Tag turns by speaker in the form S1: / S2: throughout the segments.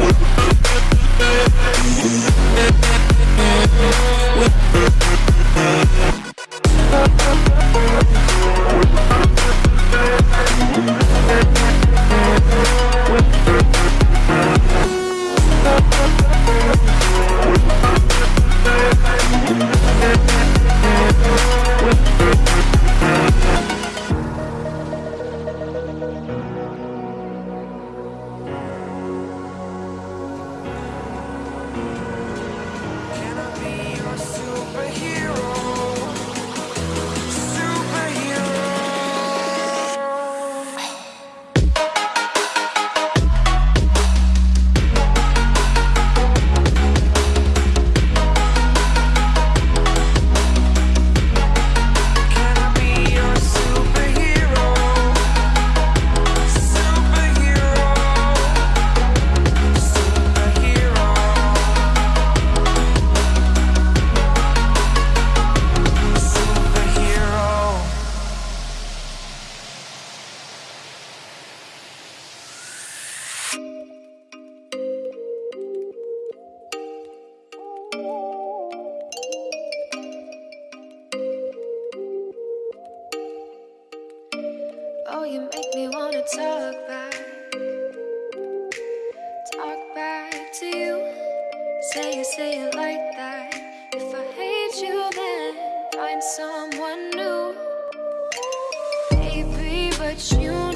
S1: We'll right here. Find someone new. Baby, but you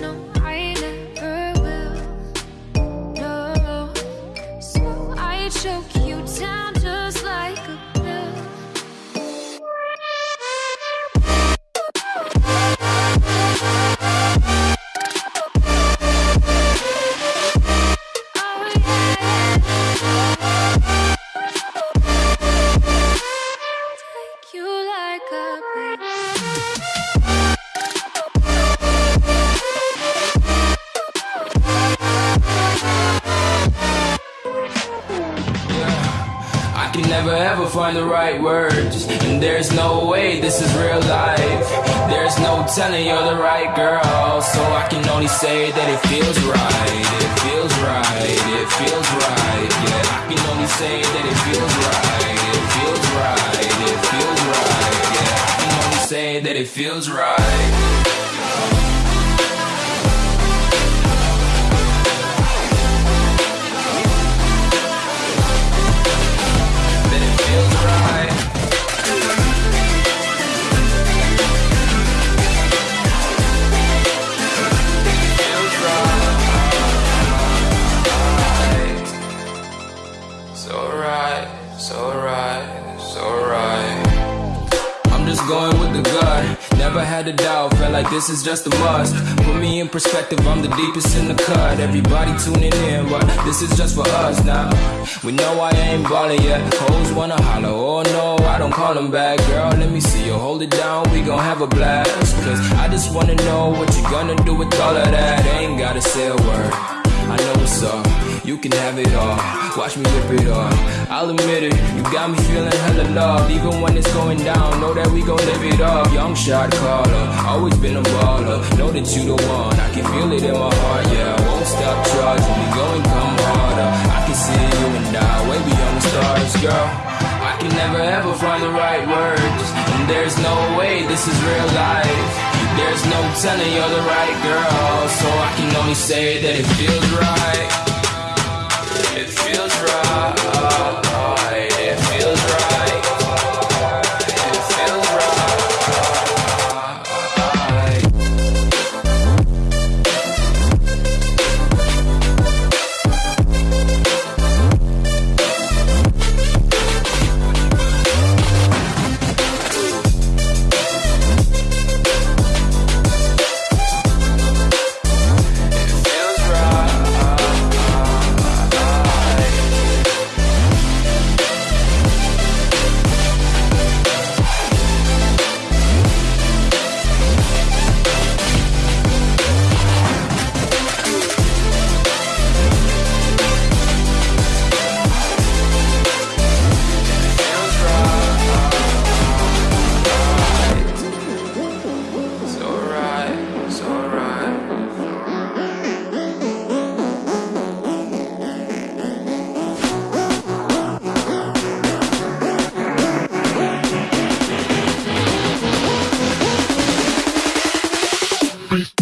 S2: can never ever find the right words. And there's no way this is real life. There's no telling you're the right girl. So I can only say that it feels right. It feels right. It feels right. Yeah, I can only say that it feels right. It feels right. It feels right. Yeah, I can only say that it feels right. Like this is just a must. Put me in perspective, I'm the deepest in the cut. Everybody tuning in, but this is just for us now. We know I ain't ballin' yet. Hoes wanna holler, oh no, I don't call them back. Girl, let me see you hold it down, we gon' have a blast. Cause I just wanna know what you gonna do with all of that. Ain't gotta say a word. I know what's up, you can have it all. Watch me rip it off. I'll admit it, you got me feeling hella loved. Even when it's going down, know that we gon' live it up. Young shot caller, always been a baller. Know that you the one, I can feel it in my heart, yeah. I won't stop charging, we going come harder. I can see you and I, way beyond the stars, girl. I can never ever find the right words, and there's no way this is real life. There's no telling you're the right girl, so I can only say that it feels right. It feels right.
S3: Listen,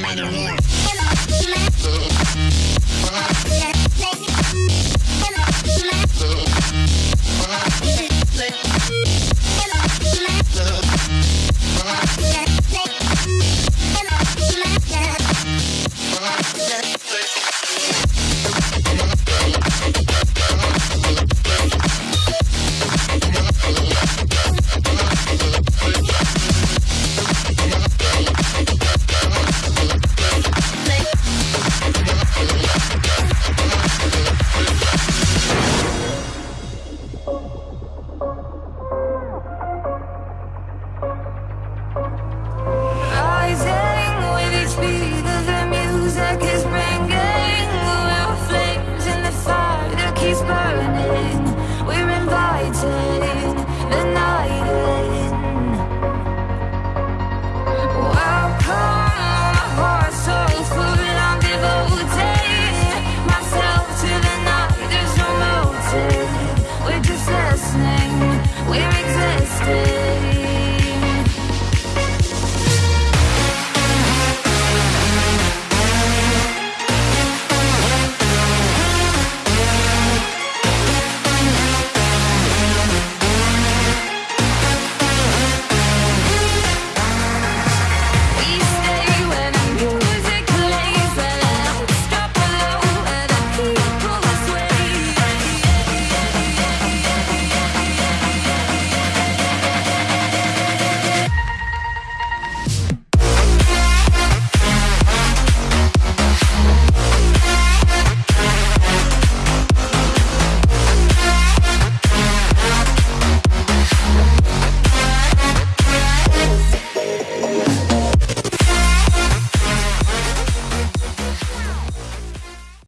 S3: Let's